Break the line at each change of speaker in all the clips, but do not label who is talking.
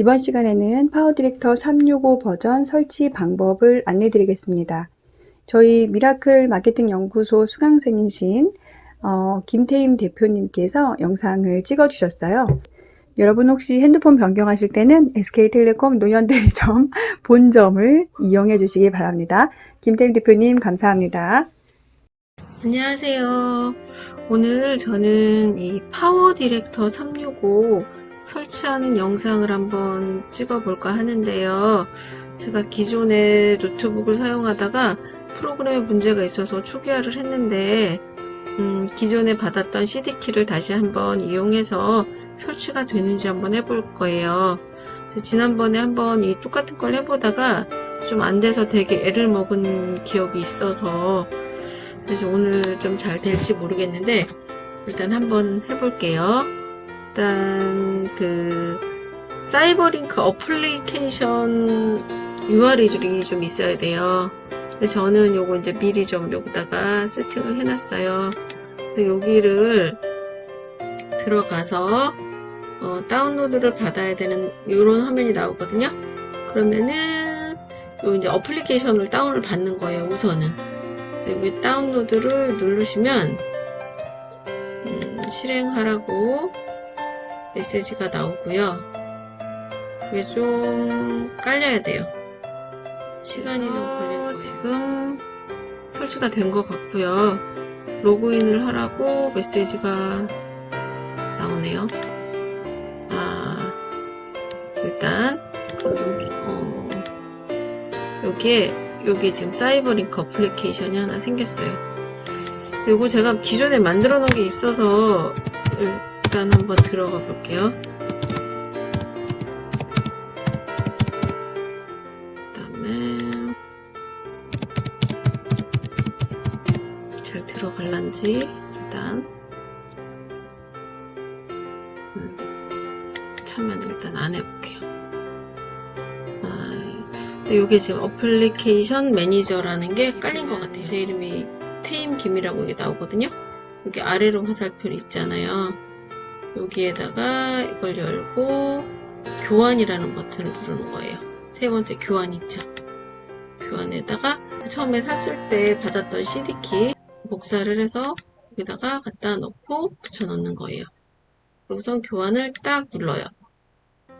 이번 시간에는 PowerDirector 365 버전 설치 방법을 안내 드리겠습니다. 저희 미라클 마케팅 연구소 수강생이신 어, 김태임 대표님께서 영상을 찍어 주셨어요. 여러분 혹시 핸드폰 변경하실 때는 SK텔레콤 노년대리점 본점을 이용해 주시기 바랍니다. 김태임 대표님 감사합니다.
안녕하세요. 오늘 저는 이 PowerDirector 365 설치하는 영상을 한번 찍어 볼까 하는데요. 제가 기존의 노트북을 사용하다가 프로그램에 문제가 있어서 초기화를 했는데 음, 기존에 받았던 CD키를 다시 한번 이용해서 설치가 되는지 한번 해볼 거예요. 지난번에 한번 이 똑같은 걸 해보다가 좀 안 돼서 되게 애를 먹은 기억이 있어서 그래서 오늘 좀 잘 될지 모르겠는데 일단 한번 해볼게요. 일단 그 CyberLink 어플리케이션 URL이 좀 있어야 돼요. 저는 요거 이제 미리 좀 여기다가 세팅을 해놨어요. 여기를 들어가서 어, 다운로드를 받아야 되는 이런 화면이 나오거든요. 그러면은 요 이제 어플리케이션을 다운을 받는 거예요. 우선은 여기 다운로드를 누르시면 음, 실행하라고 메시지가 나오고요. 이게 좀 깔려야 돼요. 시간이 좀 걸릴 지금 설치가 된 것 같고요. 로그인을 하라고 메시지가 나오네요. 아, 일단 여기 어, 여기에 여기 지금 사이버링크 어플리케이션이 하나 생겼어요. 그리고 제가 기존에 만들어 놓은 게 있어서 일단 한번 들어가 볼게요. 그다음에 잘 들어갈란지 일단 음, 참면 일단 한번 해볼게요. 아, 이게 지금 어플리케이션 매니저라는 게 깔린 것 같아요. 제 이름이 테임 김이라고 이게 나오거든요. 여기 아래로 화살표 있잖아요. 여기에다가 이걸 열고 교환이라는 버튼을 누르는 거예요. 세 번째 교환 있죠. 교환에다가 처음에 샀을 때 받았던 CD키 복사를 해서 여기다가 갖다 넣고 붙여 넣는 거예요. 그리고선 교환을 딱 눌러요.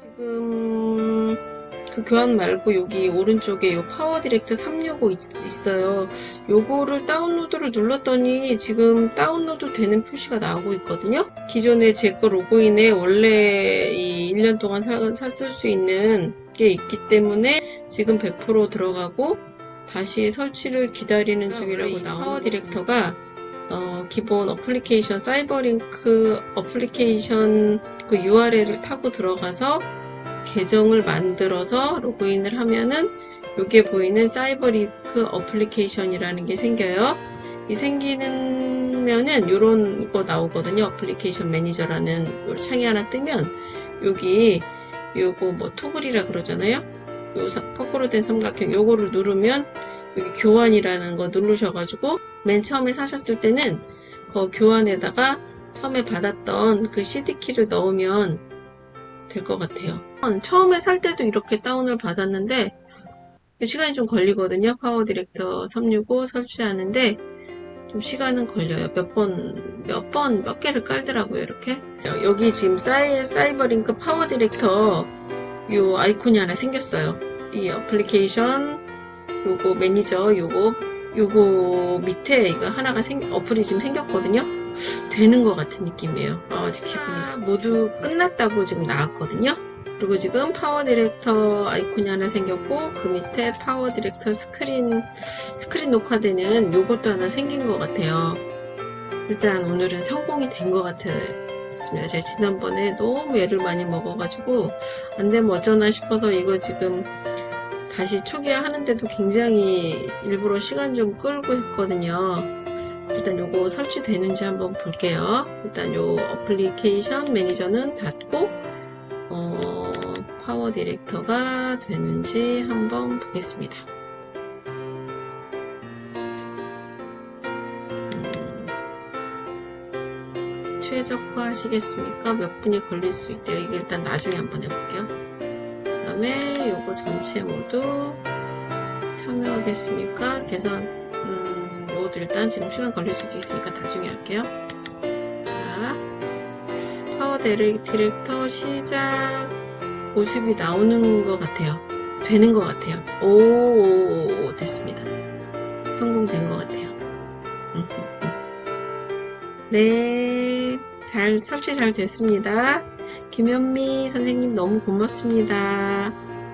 지금 그 교환 말고 여기 오른쪽에 요 PowerDirector 365 있, 어요 요거를 다운로드를 눌렀더니 지금 다운로드 되는 표시가 나오고 있거든요. 기존에 제 거 로그인에 원래 이 1년 동안 사, 샀을 수 있는 게 있기 때문에 지금 100% 들어가고 다시 설치를 기다리는 중이라고 나오는 PowerDirector가 어, 기본 어플리케이션 CyberLink 어플리케이션 그 URL을 타고 들어가서 계정을 만들어서 로그인을 하면은 여기에 보이는 CyberLink 어플리케이션이라는 게 생겨요. 이 생기면은 이런 거 나오거든요. 어플리케이션 매니저라는 창이 하나 뜨면 여기 요거 뭐 토글이라 그러잖아요. 요 거꾸로 된 삼각형 요거를 누르면 여기 교환이라는 거 누르셔가지고 맨 처음에 사셨을 때는 그 교환에다가 처음에 받았던 그 CD키를 넣으면 될 것 같아요. 처음에 살 때도 이렇게 다운을 받았는데 시간이 좀 걸리거든요. PowerDirector 365 설치하는데 좀 시간은 걸려요. 몇 번, 몇 번, 몇 개를 깔더라고요. 이렇게. 여기 지금 사이, CyberLink PowerDirector 요 아이콘이 하나 생겼어요. 이 어플리케이션 요거 매니저 요거 요거 밑에 이거 하나가 생, 어플이 지금 생겼거든요. 되는 것 같은 느낌이에요. 아직 기분이 모두 끝났다고 지금 나왔거든요. 그리고 지금 PowerDirector 아이콘이 하나 생겼고 그 밑에 PowerDirector 스크린 스크린 녹화되는 요것도 하나 생긴 것 같아요. 일단 오늘은 성공이 된 것 같았습니다. 제가 지난번에 너무 애를 많이 먹어가지고 안되면 어쩌나 싶어서 이거 지금 다시 초기화 하는데도 굉장히 일부러 시간 좀 끌고 했거든요. 일단 요거 설치되는지 한번 볼게요. 일단 요 어플리케이션 매니저는 닫고 어, PowerDirector가 되는지 한번 보겠습니다. 음, 최적화 하시겠습니까? 몇 분이 걸릴 수 있대요. 이게 일단 나중에 한번 해볼게요. 다음에 요거 전체 모두 참여하겠습니까? 개선, 음, 요것도 일단 지금 시간 걸릴 수도 있으니까 나중에 할게요. 자, Power Direc- Director 시작 모습이 나오는 것 같아요. 되는 것 같아요. 오, 됐습니다. 성공된 것 같아요. 네, 잘, 설치 잘 됐습니다. 김현미 선생님 너무 고맙습니다.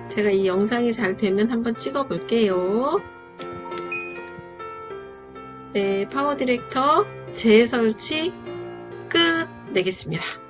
제가 이 영상이 잘 되면 한번 찍어 볼게요. 네, 파워 디렉터 재설치 끝 내겠습니다.